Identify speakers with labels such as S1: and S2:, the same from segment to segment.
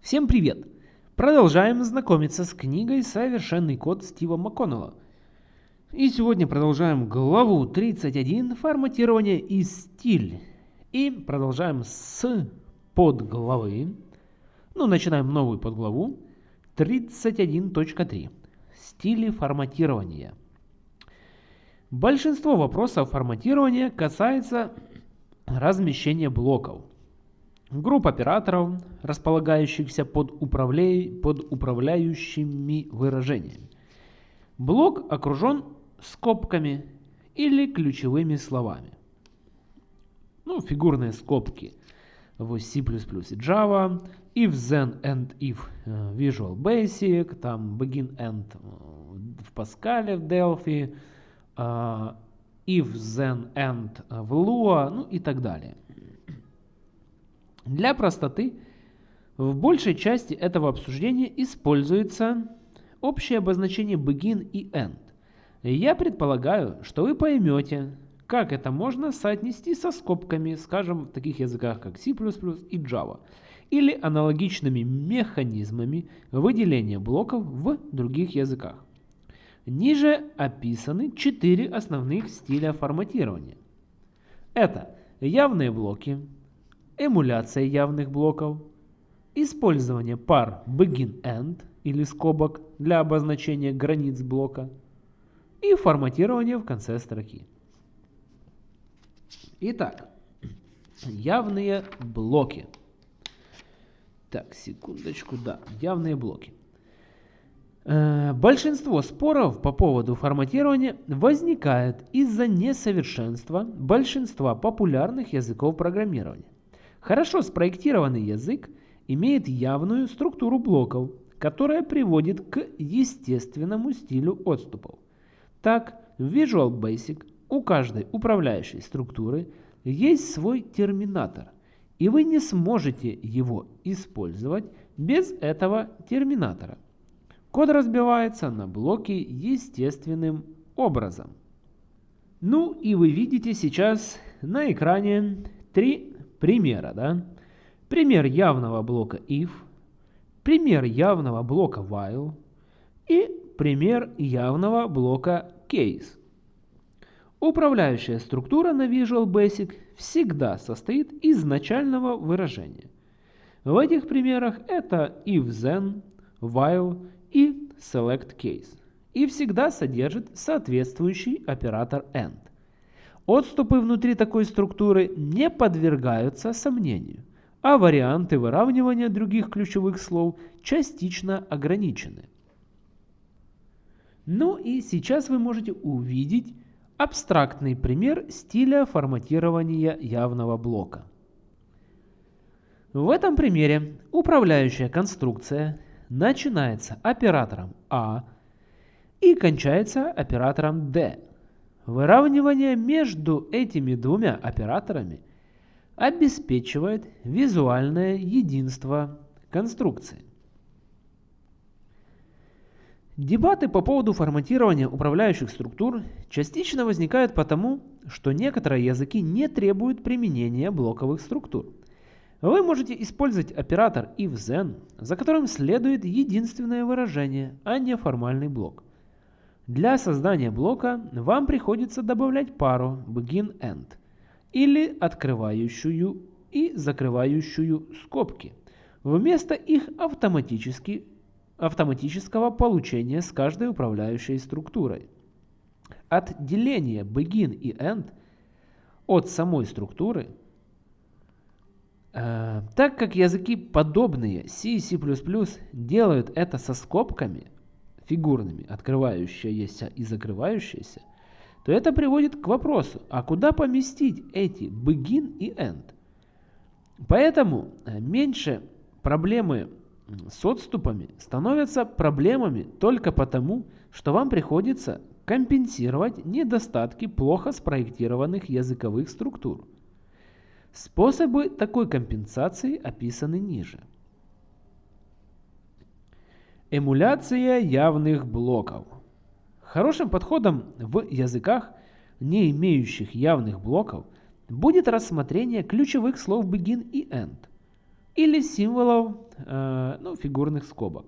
S1: Всем привет! Продолжаем знакомиться с книгой «Совершенный код» Стива МакКоннелла. И сегодня продолжаем главу 31 «Форматирование и стиль». И продолжаем с подглавы, ну начинаем новую подглаву 31.3 «Стили форматирования». Большинство вопросов форматирования касается размещения блоков – групп операторов, располагающихся под, управля... под управляющими выражениями. Блок окружен скобками или ключевыми словами. Ну, фигурные скобки в C++ и Java, if then and if э, Visual Basic, там begin end э, в Pascal, в Delphi, э, if then end в Lua, ну и так далее. Для простоты в большей части этого обсуждения используется общее обозначение begin и end. Я предполагаю, что вы поймете, как это можно соотнести со скобками, скажем, в таких языках, как C++ и Java, или аналогичными механизмами выделения блоков в других языках. Ниже описаны четыре основных стиля форматирования. Это явные блоки, эмуляция явных блоков, использование пар begin-end или скобок для обозначения границ блока и форматирование в конце строки. Итак, явные блоки. Так, секундочку, да, явные блоки. Э, большинство споров по поводу форматирования возникает из-за несовершенства большинства популярных языков программирования. Хорошо спроектированный язык имеет явную структуру блоков, которая приводит к естественному стилю отступов. Так, в Visual Basic у каждой управляющей структуры есть свой терминатор, и вы не сможете его использовать без этого терминатора. Код разбивается на блоки естественным образом. Ну и вы видите сейчас на экране три примера, да? Пример явного блока if, пример явного блока while и пример явного блока case. Управляющая структура на Visual Basic всегда состоит из начального выражения. В этих примерах это if then, while и select case и всегда содержит соответствующий оператор end. Отступы внутри такой структуры не подвергаются сомнению, а варианты выравнивания других ключевых слов частично ограничены. Ну и сейчас вы можете увидеть абстрактный пример стиля форматирования явного блока. В этом примере управляющая конструкция начинается оператором А и кончается оператором D. Выравнивание между этими двумя операторами обеспечивает визуальное единство конструкции. Дебаты по поводу форматирования управляющих структур частично возникают потому, что некоторые языки не требуют применения блоковых структур. Вы можете использовать оператор if-then, за которым следует единственное выражение, а не формальный блок. Для создания блока вам приходится добавлять пару begin-end или открывающую и закрывающую скобки вместо их автоматически, автоматического получения с каждой управляющей структурой. Отделение begin и end от самой структуры, э, так как языки подобные C и C++ делают это со скобками – фигурными, открывающаяся и закрывающаяся, то это приводит к вопросу, а куда поместить эти begin и end? Поэтому э, меньше проблемы с отступами становятся проблемами только потому, что вам приходится компенсировать недостатки плохо спроектированных языковых структур. Способы такой компенсации описаны ниже. Эмуляция явных блоков. Хорошим подходом в языках, не имеющих явных блоков, будет рассмотрение ключевых слов begin и end или символов э, ну, фигурных скобок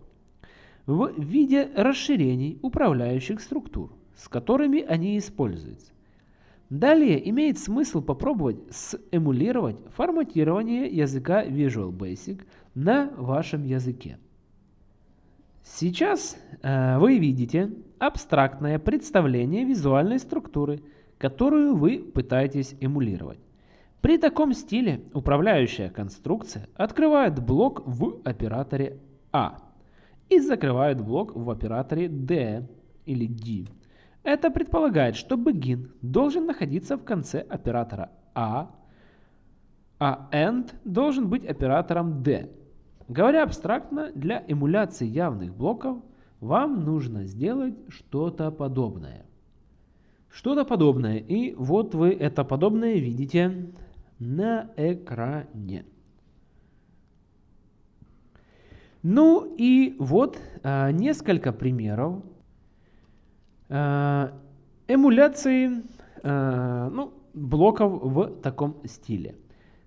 S1: в виде расширений управляющих структур, с которыми они используются. Далее имеет смысл попробовать сэмулировать форматирование языка Visual Basic на вашем языке. Сейчас э, вы видите абстрактное представление визуальной структуры, которую вы пытаетесь эмулировать. При таком стиле управляющая конструкция открывает блок в операторе А и закрывает блок в операторе D или D. Это предполагает, что begin должен находиться в конце оператора А, а end должен быть оператором D. Говоря абстрактно, для эмуляции явных блоков вам нужно сделать что-то подобное. Что-то подобное. И вот вы это подобное видите на экране. Ну и вот а, несколько примеров а, эмуляции а, ну, блоков в таком стиле.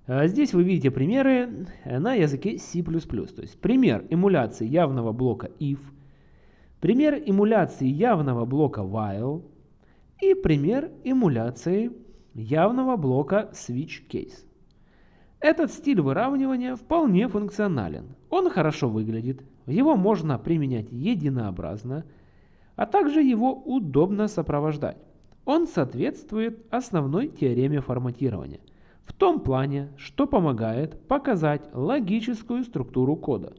S1: А, здесь вы видите примеры на языке C++. То есть пример эмуляции явного блока if, пример эмуляции явного блока while и пример эмуляции явного блока switch case. Этот стиль выравнивания вполне функционален. Он хорошо выглядит, его можно применять единообразно, а также его удобно сопровождать. Он соответствует основной теореме форматирования – в том плане, что помогает показать логическую структуру кода.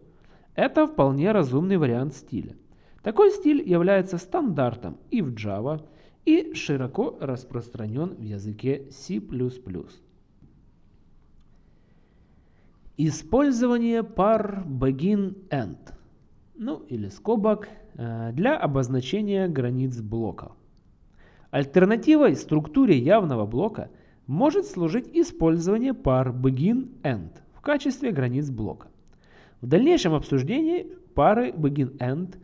S1: Это вполне разумный вариант стиля. Такой стиль является стандартом и в Java, и широко распространен в языке C++. Использование пар begin-end, ну или скобок, э, для обозначения границ блока. Альтернативой структуре явного блока – может служить использование пар begin-end в качестве границ блока. В дальнейшем обсуждении пары begin-end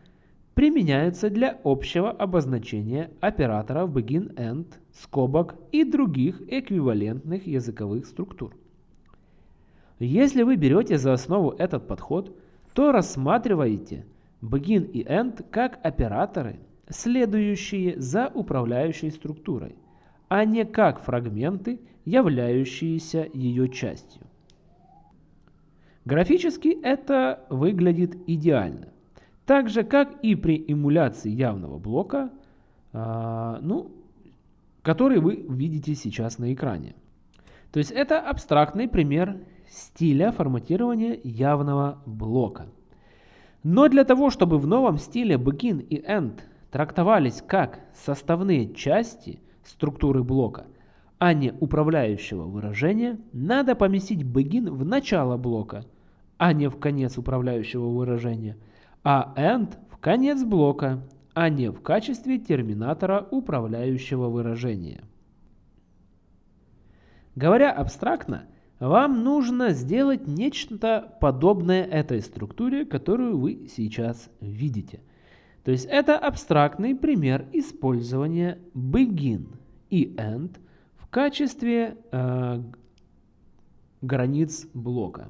S1: применяются для общего обозначения операторов begin-end, скобок и других эквивалентных языковых структур. Если вы берете за основу этот подход, то рассматриваете begin и end как операторы, следующие за управляющей структурой – а не как фрагменты, являющиеся ее частью. Графически это выглядит идеально. Так же, как и при эмуляции явного блока, э, ну, который вы видите сейчас на экране. То есть это абстрактный пример стиля форматирования явного блока. Но для того, чтобы в новом стиле begin и end трактовались как составные части – структуры блока, а не управляющего выражения, надо поместить begin в начало блока, а не в конец управляющего выражения, а end в конец блока, а не в качестве терминатора управляющего выражения. Говоря абстрактно, вам нужно сделать нечто подобное этой структуре, которую вы сейчас видите. То есть это абстрактный пример использования begin и end в качестве э, границ блока.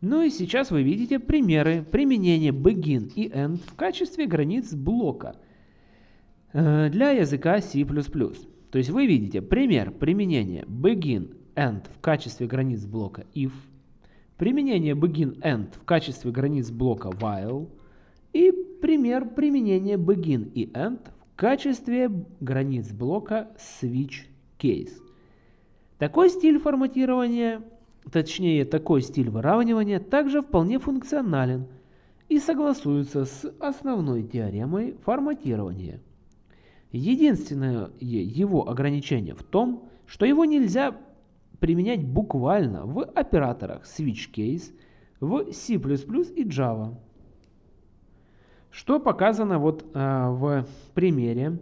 S1: Ну и сейчас вы видите примеры применения begin и end в качестве границ блока э, для языка C++. То есть вы видите пример применения begin end в качестве границ блока if, применение begin end в качестве границ блока while и пример применения begin и end в качестве границ блока switch case. Такой стиль форматирования, точнее такой стиль выравнивания также вполне функционален и согласуется с основной теоремой форматирования. Единственное его ограничение в том, что его нельзя применять буквально в операторах switch case в C++ и Java. Что показано вот э, в примере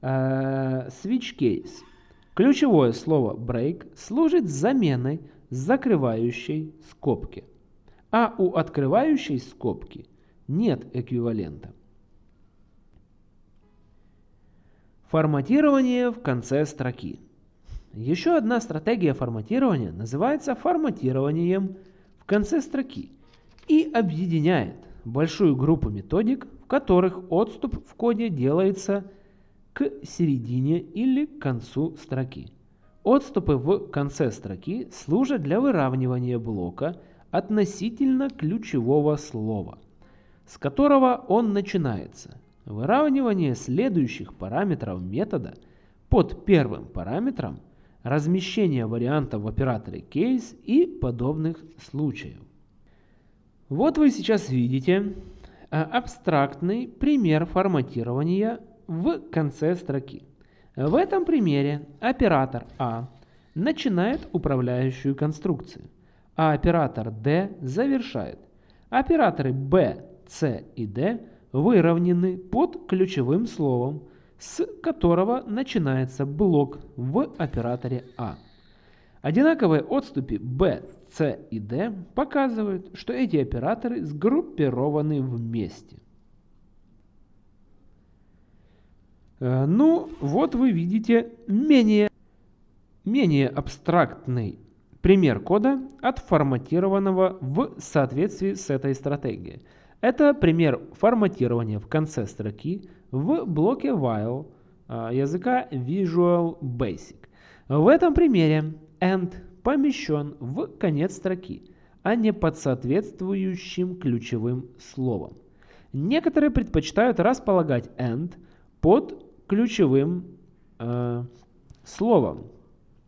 S1: э, switch case. Ключевое слово break служит заменой закрывающей скобки, а у открывающей скобки нет эквивалента. Форматирование в конце строки. Еще одна стратегия форматирования называется форматированием в конце строки и объединяет большую группу методик, в которых отступ в коде делается к середине или к концу строки. Отступы в конце строки служат для выравнивания блока относительно ключевого слова, с которого он начинается. Выравнивание следующих параметров метода под первым параметром, размещение вариантов в операторе case и подобных случаев. Вот вы сейчас видите а, абстрактный пример форматирования в конце строки. В этом примере оператор А начинает управляющую конструкцию, а оператор D завершает. Операторы B, C и D выровнены под ключевым словом, с которого начинается блок в операторе А. Одинаковые отступы B, C и D показывают, что эти операторы сгруппированы вместе. Э, ну, вот вы видите менее, менее абстрактный пример кода, отформатированного в соответствии с этой стратегией. Это пример форматирования в конце строки в блоке while э, языка Visual Basic. В этом примере end помещен в конец строки, а не под соответствующим ключевым словом. Некоторые предпочитают располагать end под ключевым э, словом.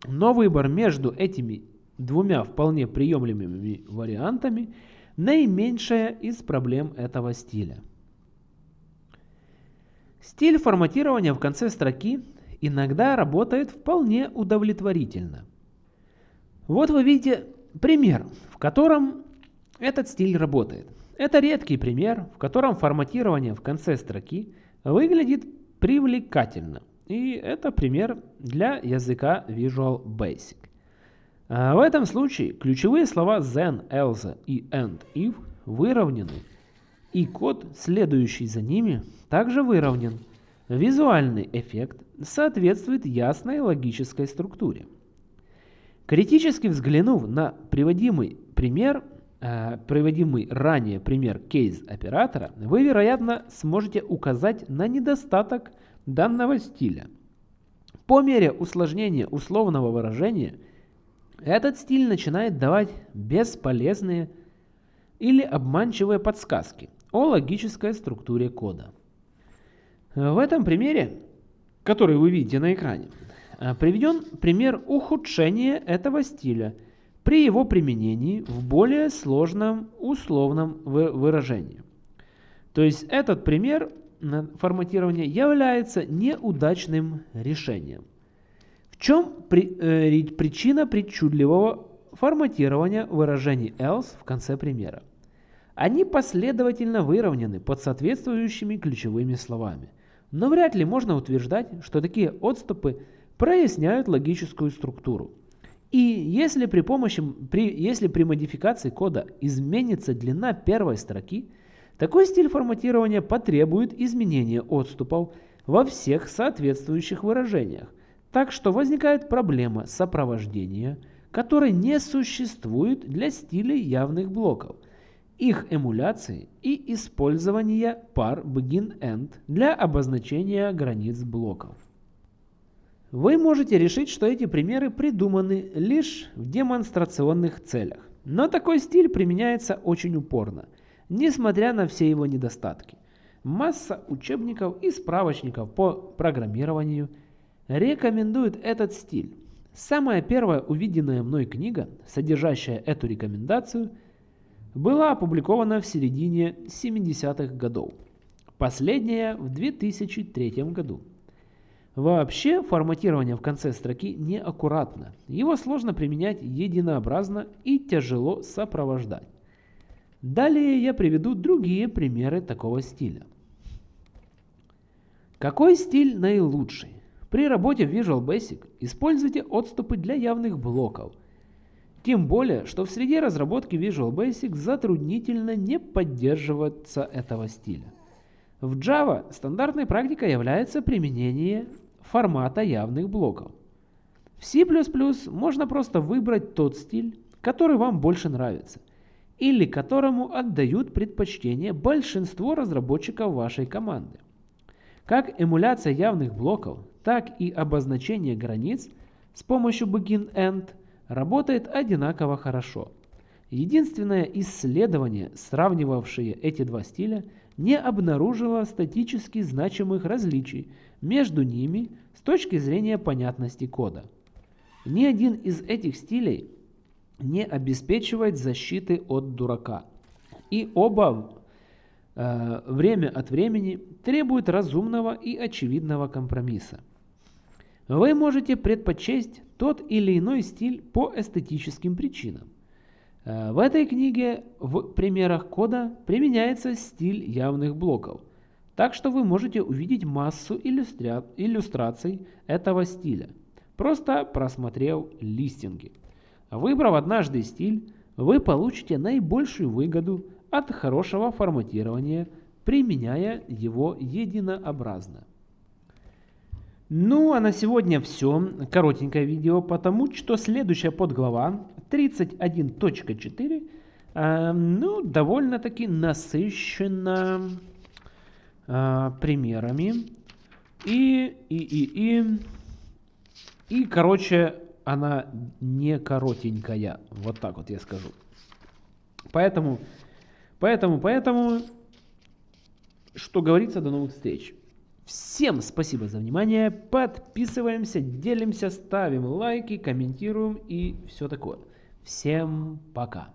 S1: Но выбор между этими двумя вполне приемлемыми вариантами наименьшая из проблем этого стиля. Стиль форматирования в конце строки иногда работает вполне удовлетворительно. Вот вы видите пример, в котором этот стиль работает. Это редкий пример, в котором форматирование в конце строки выглядит привлекательно. И это пример для языка Visual Basic. А в этом случае ключевые слова then, else и and, if выровнены, и код, следующий за ними, также выровнен. Визуальный эффект соответствует ясной логической структуре. Критически взглянув на приводимый пример, э, приводимый ранее пример кейс оператора, вы, вероятно, сможете указать на недостаток данного стиля. По мере усложнения условного выражения, этот стиль начинает давать бесполезные или обманчивые подсказки о логической структуре кода. В этом примере, который вы видите на экране, Э, приведен пример ухудшения этого стиля при его применении в более сложном условном выражении. То есть этот пример форматирования является неудачным решением. В чем при, э, причина причудливого форматирования выражений else в конце примера? Они последовательно выровнены под соответствующими ключевыми словами. Но вряд ли можно утверждать, что такие отступы – проясняют логическую структуру. И если при, помощи, при, если при модификации кода изменится длина первой строки, такой стиль форматирования потребует изменения отступов во всех соответствующих выражениях, так что возникает проблема сопровождения, которой не существует для стилей явных блоков, их эмуляции и использования пар begin-end для обозначения границ блоков. Вы можете решить, что эти примеры придуманы лишь в демонстрационных целях. Но такой стиль применяется очень упорно, несмотря на все его недостатки. Масса учебников и справочников по программированию рекомендуют этот стиль. Самая первая увиденная мной книга, содержащая эту рекомендацию, была опубликована в середине 70-х годов. Последняя в 2003 году. Вообще форматирование в конце строки неаккуратно. Его сложно применять единообразно и тяжело сопровождать. Далее я приведу другие примеры такого стиля. Какой стиль наилучший? При работе в Visual Basic используйте отступы для явных блоков. Тем более, что в среде разработки Visual Basic затруднительно не поддерживаться этого стиля. В Java стандартной практикой является применение формата явных блоков. В C++ можно просто выбрать тот стиль, который вам больше нравится, или которому отдают предпочтение большинство разработчиков вашей команды. Как эмуляция явных блоков, так и обозначение границ с помощью begin-end работает одинаково хорошо. Единственное исследование, сравнивавшее эти два стиля, не обнаружило статически значимых различий между ними с точки зрения понятности кода. Ни один из этих стилей не обеспечивает защиты от дурака. И оба э, время от времени требуют разумного и очевидного компромисса. Вы можете предпочесть тот или иной стиль по эстетическим причинам. Э, в этой книге в примерах кода применяется стиль явных блоков, так что вы можете увидеть массу иллюстра... иллюстраций этого стиля, просто просмотрев листинги. Выбрав однажды стиль, вы получите наибольшую выгоду от хорошего форматирования, применяя его единообразно. Ну а на сегодня все. Коротенькое видео, потому что следующая подглава 31.4 э, ну, довольно-таки насыщена э, примерами. И, и, и, и, и, короче, она не коротенькая. Вот так вот я скажу. Поэтому, поэтому, поэтому, что говорится, до новых встреч. Всем спасибо за внимание. Подписываемся, делимся, ставим лайки, комментируем и все такое. Всем пока.